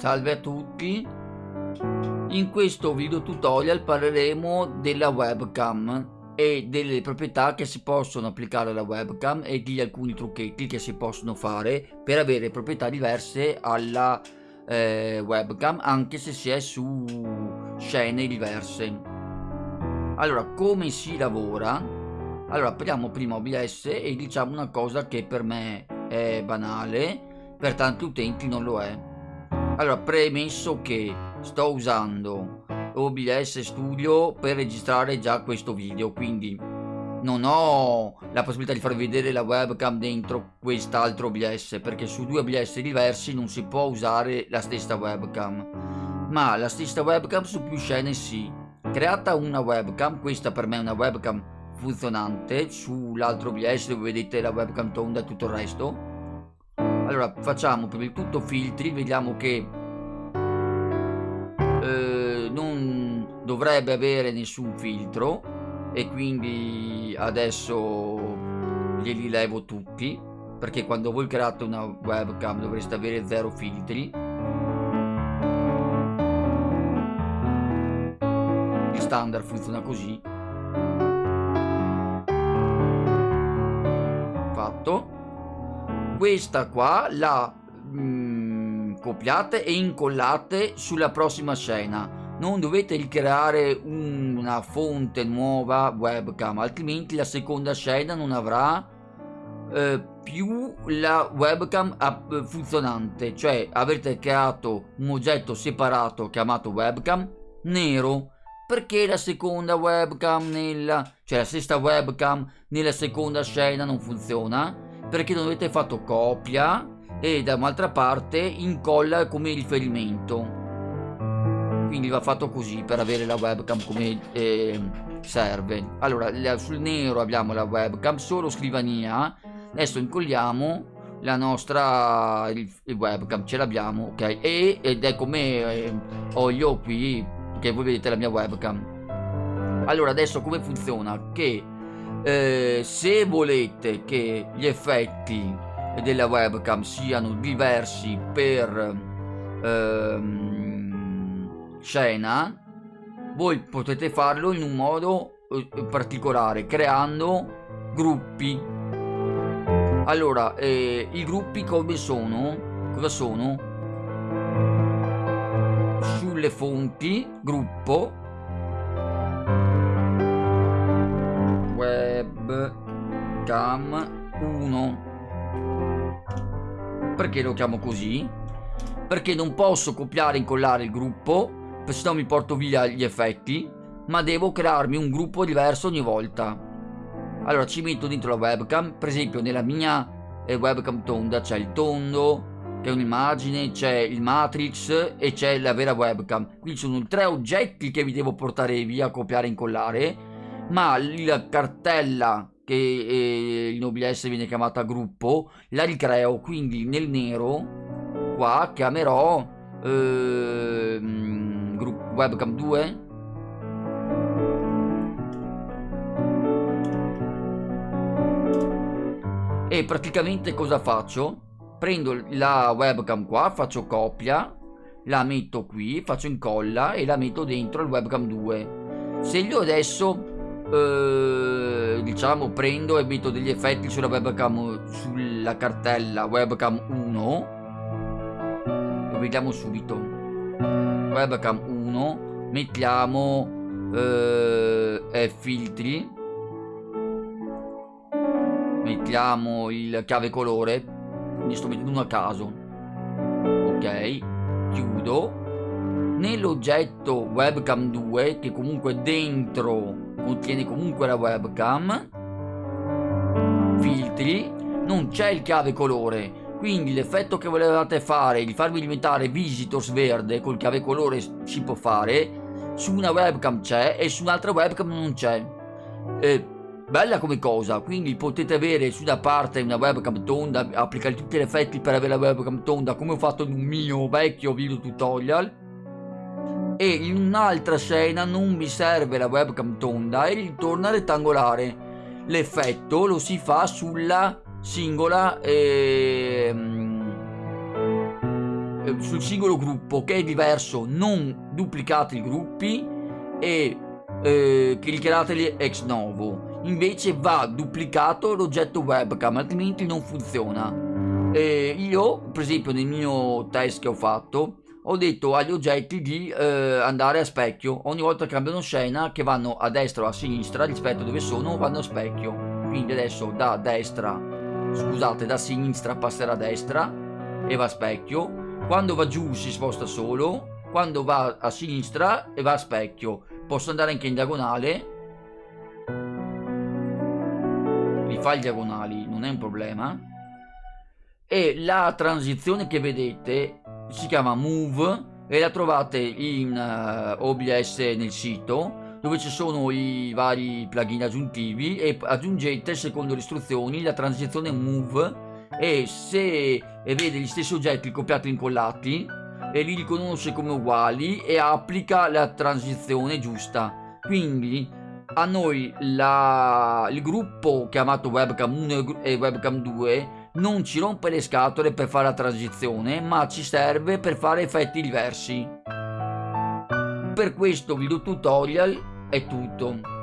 Salve a tutti. In questo video tutorial parleremo della webcam e delle proprietà che si possono applicare alla webcam e di alcuni trucchetti che si possono fare per avere proprietà diverse alla eh, webcam anche se si è su scene diverse. Allora come si lavora? Allora apriamo prima OBS e diciamo una cosa che per me è banale per tanti utenti non lo è allora, premesso che sto usando OBS Studio per registrare già questo video, quindi non ho la possibilità di farvi vedere la webcam dentro quest'altro OBS, perché su due OBS diversi non si può usare la stessa webcam, ma la stessa webcam su più scene sì. Creata una webcam, questa per me è una webcam funzionante, sull'altro OBS dove vedete la webcam tonda e tutto il resto, allora facciamo prima di tutto filtri vediamo che eh, non dovrebbe avere nessun filtro e quindi adesso glieli levo tutti perché quando voi create una webcam dovreste avere zero filtri. Il standard funziona così. Fatto questa qua la mm, copiate e incollate sulla prossima scena. Non dovete ricreare un, una fonte nuova webcam altrimenti la seconda scena non avrà eh, più la webcam funzionante. Cioè avrete creato un oggetto separato chiamato webcam nero. Perché la seconda webcam nella cioè la stessa webcam nella seconda scena non funziona perché non avete fatto copia e da un'altra parte incolla come riferimento quindi va fatto così per avere la webcam come eh, serve. Allora sul nero abbiamo la webcam solo scrivania. Adesso incolliamo la nostra il, il webcam ce l'abbiamo ok? E, ed è come eh, ho io qui che voi vedete la mia webcam. Allora adesso come funziona? Che eh, se volete che gli effetti della webcam siano diversi per ehm, scena voi potete farlo in un modo eh, particolare creando gruppi. Allora eh, i gruppi come sono? Cosa sono? Sulle fonti gruppo webcam 1 perché lo chiamo così? perché non posso copiare e incollare il gruppo se no mi porto via gli effetti ma devo crearmi un gruppo diverso ogni volta. Allora ci metto dentro la webcam per esempio nella mia eh, webcam tonda c'è il tondo che è un'immagine, c'è il matrix e c'è la vera webcam. Quindi sono tre oggetti che vi devo portare via, copiare e incollare ma la cartella che eh, in OBS viene chiamata gruppo la ricreo quindi nel nero qua chiamerò eh, webcam 2 e praticamente cosa faccio? prendo la webcam qua faccio copia la metto qui faccio incolla e la metto dentro il webcam 2 se io adesso eh, diciamo prendo e metto degli effetti sulla webcam sulla cartella webcam 1 lo vediamo subito. Webcam 1 mettiamo eh, filtri. Mettiamo il chiave colore. Quindi sto mettendo uno a caso. Ok chiudo. Nell'oggetto webcam 2 che comunque dentro contiene comunque la webcam. Filtri. Non c'è il chiave colore. Quindi l'effetto che volevate fare di farvi diventare visitors verde col chiave colore si può fare. Su una webcam c'è e su un'altra webcam non c'è. Eh, bella come cosa quindi potete avere su una parte una webcam tonda applicare tutti gli effetti per avere la webcam tonda come ho fatto in un mio vecchio video tutorial e in un'altra scena non mi serve la webcam tonda e ritorna rettangolare. L'effetto lo si fa sulla singola eh, eh, sul singolo gruppo che è diverso. Non duplicate i gruppi e eh, cliccateli ex novo. Invece va duplicato l'oggetto webcam altrimenti non funziona. Eh, io per esempio nel mio test che ho fatto ho detto agli oggetti di eh, andare a specchio. Ogni volta che cambiano scena che vanno a destra o a sinistra rispetto a dove sono vanno a specchio. Quindi adesso da destra scusate da sinistra passerà a destra e va a specchio. Quando va giù si sposta solo quando va a sinistra e va a specchio. Posso andare anche in diagonale? Li fa i diagonali non è un problema. E la transizione che vedete si chiama Move e la trovate in uh, OBS nel sito dove ci sono i vari plugin aggiuntivi e aggiungete secondo le istruzioni la transizione Move e se vede gli stessi oggetti copiati e incollati e li riconosce come uguali e applica la transizione giusta. Quindi a noi la, il gruppo chiamato webcam 1 e webcam 2 non ci rompe le scatole per fare la transizione ma ci serve per fare effetti diversi. Per questo video tutorial è tutto